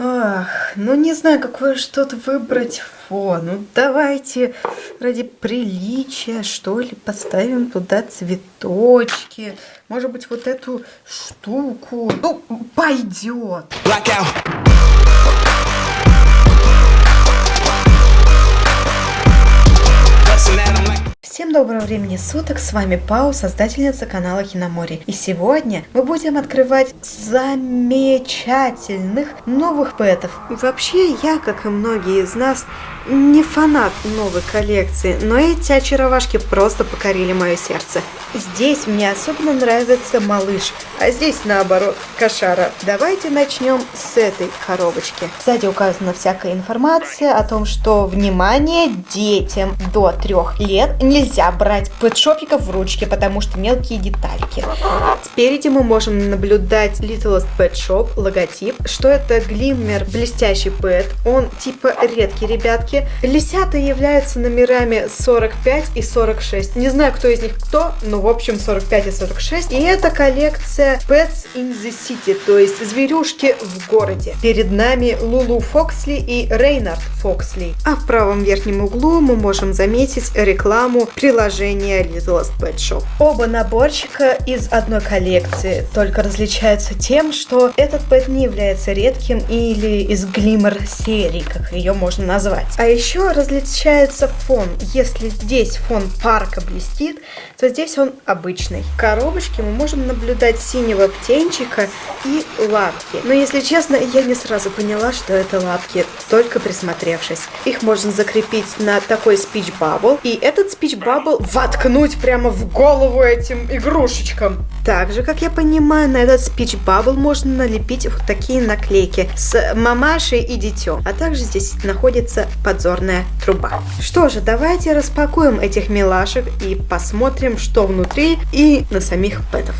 Ах, ну не знаю, какое что-то выбрать фон. Ну давайте ради приличия, что ли, поставим туда цветочки. Может быть, вот эту штуку. Ну, пойдет. Blackout. Всем доброго времени суток, с вами Пау, создательница канала Киномори. И сегодня мы будем открывать замечательных новых пэтов. Вообще, я, как и многие из нас, не фанат новой коллекции, но эти очаровашки просто покорили мое сердце. Здесь мне особенно нравится малыш, а здесь наоборот кошара. Давайте начнем с этой коробочки. Сзади указана всякая информация о том, что, внимание, детям до трех лет нельзя брать пэтшопиков в ручки, потому что мелкие детальки. Спереди мы можем наблюдать Littlest Pet Shop, логотип, что это глиммер блестящий пэт, он типа редкий, ребятки. Лисята являются номерами 45 и 46. Не знаю, кто из них кто, но в общем, 45 и 46. И это коллекция Pets in the City, то есть зверюшки в городе. Перед нами Лулу Фоксли и Рейнард Фоксли. А в правом верхнем углу мы можем заметить рекламу приложения Littlest Pet Shop. Оба наборчика из одной коллекции, только различаются тем, что этот пэт не является редким или из глиммер серии, как ее можно назвать. А еще различается фон. Если здесь фон парка блестит, то здесь он обычный. В коробочке мы можем наблюдать синего птенчика и лапки. Но если честно, я не сразу поняла, что это лапки, только присмотревшись. Их можно закрепить на такой speech bubble, и этот speech bubble воткнуть прямо в голову этим игрушечкам. Также, как я понимаю, на этот speech bubble можно налепить вот такие наклейки с мамашей и детем. А также здесь находится подзорная труба. Что же, давайте распакуем этих милашек и посмотрим, что внутри и на самих пэтов.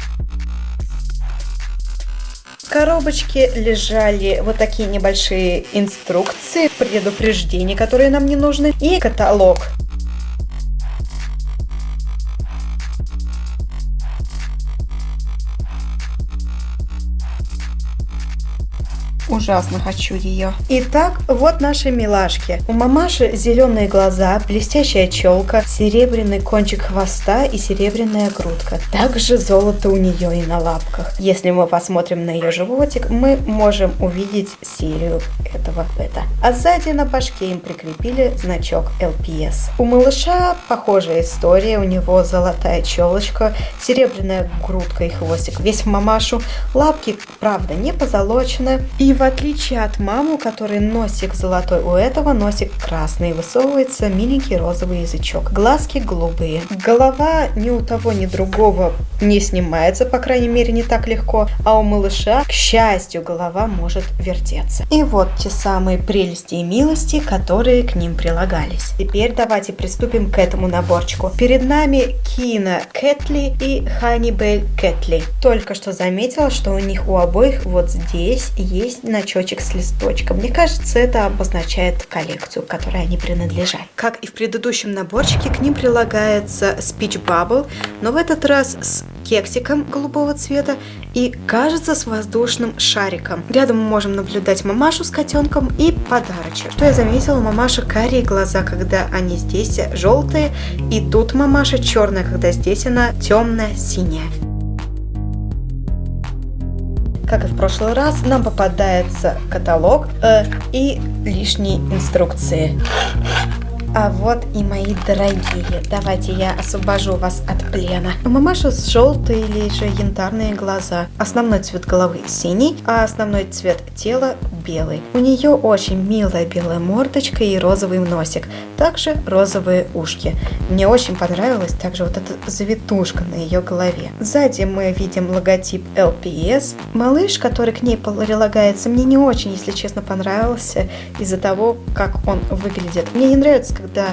В коробочке лежали вот такие небольшие инструкции, предупреждения, которые нам не нужны, и каталог Ужасно хочу ее. Итак, вот наши милашки. У мамаши зеленые глаза, блестящая челка, серебряный кончик хвоста и серебряная грудка. Также золото у нее и на лапках. Если мы посмотрим на ее животик, мы можем увидеть серию этого пэта. А сзади на башке им прикрепили значок LPS. У малыша похожая история. У него золотая челочка, серебряная грудка и хвостик весь в мамашу. Лапки, правда, не позолочены. И в отличие от мамы, у которой носик золотой, у этого носик красный, высовывается миленький розовый язычок. Глазки голубые. Голова ни у того, ни другого не снимается, по крайней мере, не так легко, а у малыша, к счастью, голова может вертеться. И вот те самые прелести и милости, которые к ним прилагались. Теперь давайте приступим к этому наборчику. Перед нами Кина Кэтли и Ханибель Кэтли. Только что заметила, что у них у обоих вот здесь есть значочек с листочком. Мне кажется, это обозначает коллекцию, которой они принадлежат. Как и в предыдущем наборчике, к ним прилагается Speech Bubble, но в этот раз с кексиком голубого цвета и, кажется, с воздушным шариком. Рядом мы можем наблюдать мамашу с котенком и подарочек. Что я заметила, мамаша карие глаза, когда они здесь желтые, и тут мамаша черная, когда здесь она темная синяя. Как и в прошлый раз, нам попадается каталог э, и лишние инструкции. А вот и мои дорогие, давайте я освобожу вас от плена. У мамаши желтые или же янтарные глаза. Основной цвет головы синий, а основной цвет тела белый. У нее очень милая белая мордочка и розовый носик. Также розовые ушки. Мне очень понравилась также вот эта завитушка на ее голове. Сзади мы видим логотип LPS. Малыш, который к ней прилагается, мне не очень, если честно, понравился из-за того, как он выглядит. Мне не нравится, когда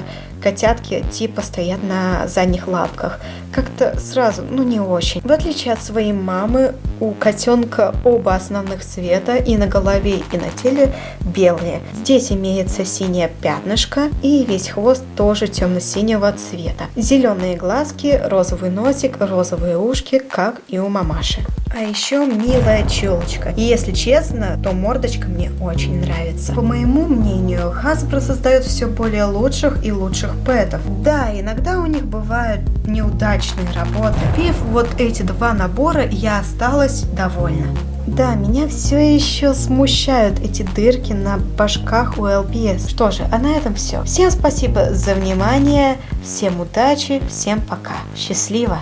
котятки типа стоят на задних лапках. Как-то сразу, ну не очень. В отличие от своей мамы, у котенка оба основных цвета и на голове, и на теле белые. Здесь имеется синее пятнышко и весь хвост тоже темно-синего цвета. Зеленые глазки, розовый носик, розовые ушки, как и у мамаши. А еще милая челочка. И если честно, то мордочка мне очень нравится. По моему мнению, Hasbro создает все более лучших и лучших пэтов. Да, иногда у них бывают неудачные работы. Пив вот эти два набора, я осталась довольна. Да, меня все еще смущают эти дырки на башках у LPS. Что же, а на этом все. Всем спасибо за внимание, всем удачи, всем пока. Счастливо!